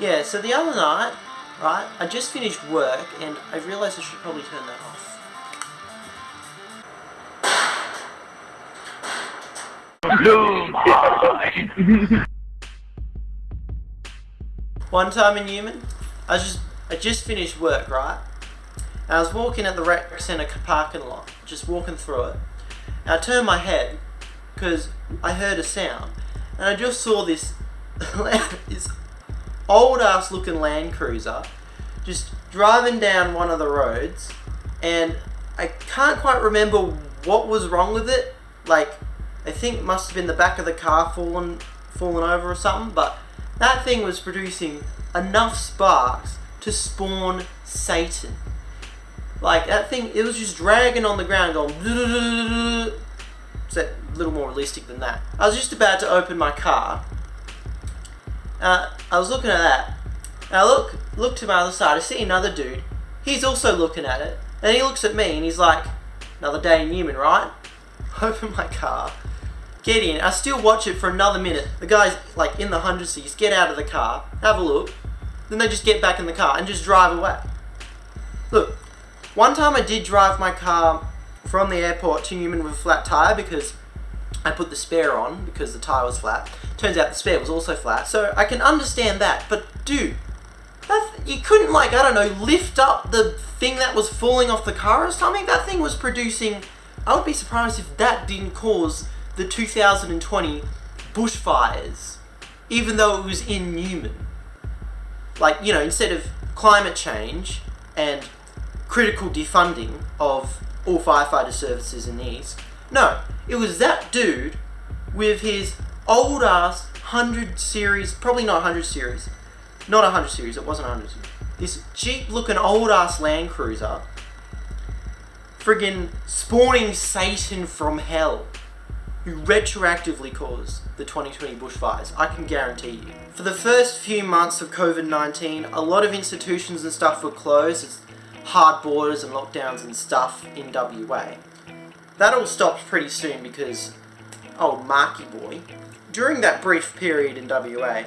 Yeah, so the other night, right, I just finished work and I realised I should probably turn that off. One time in Newman, I just I just finished work, right? And I was walking at the rec centre parking lot, just walking through it. And I turned my head because I heard a sound, and I just saw this this old ass looking Land Cruiser just driving down one of the roads, and I can't quite remember what was wrong with it. Like, I think must have been the back of the car fallen fallen over or something, but that thing was producing enough sparks to spawn Satan. Like that thing, it was just dragging on the ground, going. It's a little more realistic than that. I was just about to open my car. Uh, I was looking at that. I look look to my other side. I see another dude. He's also looking at it, and he looks at me and he's like, "Another day in Newman, right?" Open my car get in. I still watch it for another minute. The guy's like in the hundred seats, get out of the car, have a look. Then they just get back in the car and just drive away. Look, one time I did drive my car from the airport to Newman with a flat tire because I put the spare on because the tire was flat. Turns out the spare was also flat, so I can understand that. But dude, that you couldn't like I don't know lift up the thing that was falling off the car or something. That thing was producing. I would be surprised if that didn't cause the 2020 bushfires, even though it was in Newman. Like, you know, instead of climate change and critical defunding of all firefighter services in the East, no, it was that dude with his old ass 100 series, probably not 100 series, not 100 series, it wasn't 100 series. This cheap looking old ass Land Cruiser friggin' spawning Satan from hell who retroactively caused the 2020 bushfires, I can guarantee you. For the first few months of COVID-19, a lot of institutions and stuff were closed, as hard borders and lockdowns and stuff in WA. That all stopped pretty soon because, oh Marky boy, during that brief period in WA,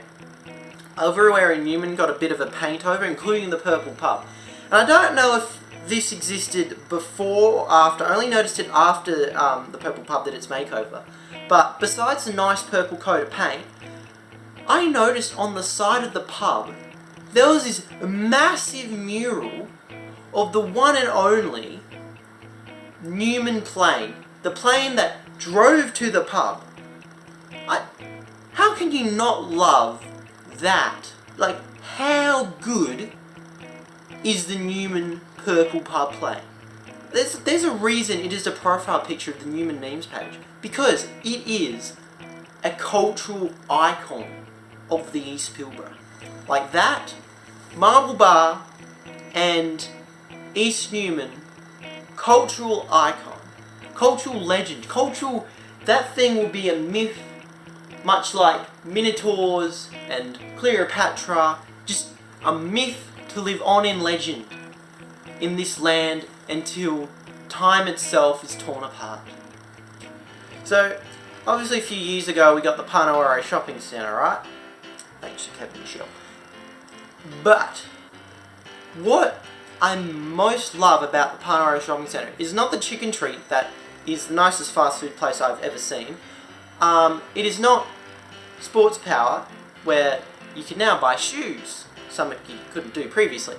everywhere in Newman got a bit of a paint over, including the Purple Pub. And I don't know if this existed before or after. I only noticed it after um, the Purple Pub did its makeover. But besides the nice purple coat of paint, I noticed on the side of the pub there was this massive mural of the one and only Newman plane. The plane that drove to the pub. I, how can you not love that? Like, how good is the Newman purple pub plane. There's, there's a reason it is a profile picture of the Newman memes page. Because it is a cultural icon of the East Pilbara. Like that, Marble Bar, and East Newman, cultural icon, cultural legend, cultural, that thing will be a myth, much like Minotaurs and Cleopatra, just a myth to live on in legend in this land until time itself is torn apart. So, obviously a few years ago we got the Parnawara Shopping Centre, right? Thanks to Kevin Michel. But, what I most love about the Parnawara Shopping Centre is not the chicken treat that is the nicest fast food place I've ever seen. Um, it is not Sports Power, where you can now buy shoes, something you couldn't do previously.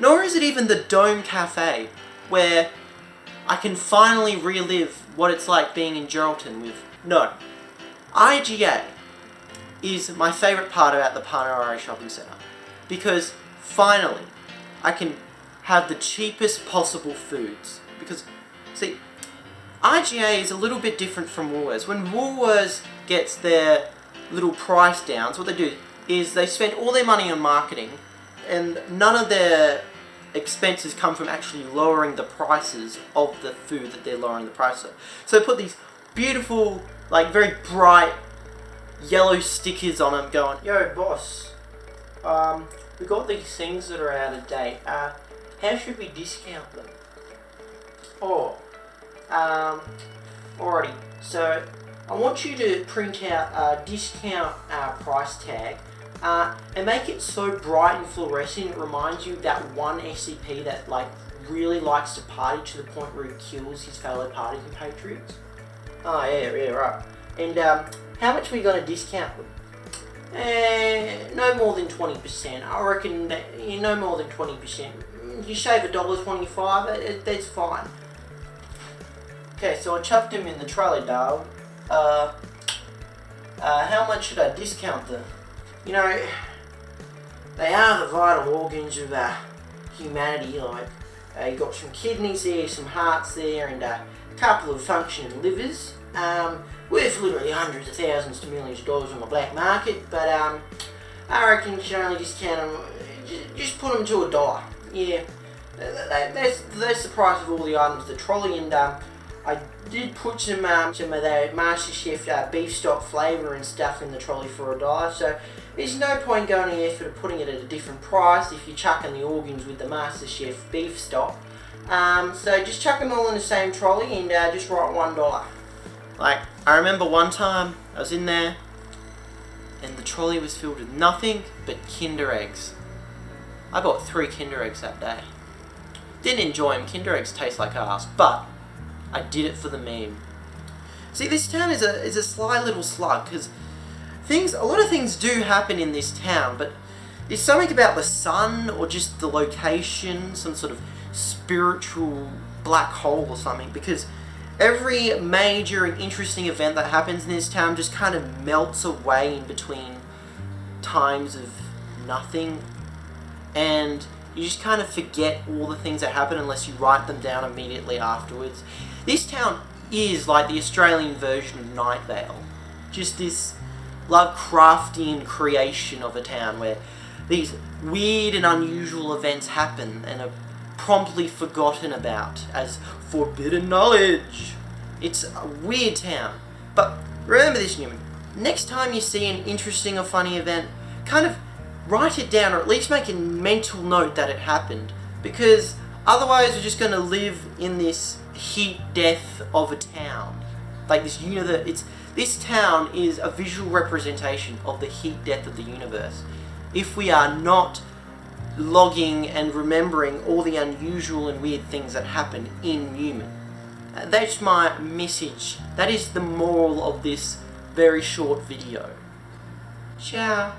Nor is it even the Dome Cafe, where I can finally relive what it's like being in Geraldton with... No. IGA is my favourite part about the Parnawara Shopping Centre. Because, finally, I can have the cheapest possible foods. Because, see, IGA is a little bit different from Woolworths. When Woolworths gets their little price downs, what they do is they spend all their money on marketing and none of their expenses come from actually lowering the prices of the food that they're lowering the price of. So they put these beautiful, like very bright yellow stickers on them going, Yo boss, um, we got these things that are out of date. Uh, how should we discount them? Oh, um, alrighty. So I want you to print out a discount uh, price tag uh, and make it so bright and fluorescent it reminds you of that one SCP that like really likes to party to the point where he kills his fellow party compatriots. Oh yeah, yeah, right. And um, how much are we going to discount them? Eh, no more than 20%. I reckon that, you no more than 20%. You shave a dollar twenty-five, it, that's fine. Okay, so I chucked him in the trolley, dog. Uh, uh, how much should I discount them? You know, they are the vital organs of uh, humanity, like, uh, you got some kidneys there, some hearts there, and uh, a couple of functioning livers. Um, worth literally hundreds of thousands to millions of dollars on the black market, but um, I reckon you should only discount them, just put them to a dollar. Yeah, that's, that's the price of all the items. The trolley and um, I did put some um, some of that MasterChef uh, beef stock flavour and stuff in the trolley for a dollar, so there's no point going any effort of putting it at a different price if you're chucking the organs with the MasterChef beef stock. Um, so just chuck them all in the same trolley and uh, just write one dollar. Like, I remember one time I was in there and the trolley was filled with nothing but Kinder Eggs. I bought three Kinder Eggs that day. Didn't enjoy them, Kinder Eggs taste like ass, but I did it for the meme. See, this town is a, is a sly little slug, because things, a lot of things do happen in this town, but there's something about the sun, or just the location, some sort of spiritual black hole or something, because every major and interesting event that happens in this town just kind of melts away in between times of nothing and you just kind of forget all the things that happen unless you write them down immediately afterwards. This town is like the Australian version of Night Vale. Just this Lovecraftian creation of a town where these weird and unusual events happen and are promptly forgotten about as forbidden knowledge. It's a weird town. But remember this, Newman. Next time you see an interesting or funny event, kind of write it down or at least make a mental note that it happened. Because otherwise we're just going to live in this heat death of a town. Like this universe, it's this town is a visual representation of the heat death of the universe. If we are not logging and remembering all the unusual and weird things that happen in Newman. Uh, that's my message. That is the moral of this very short video. Ciao.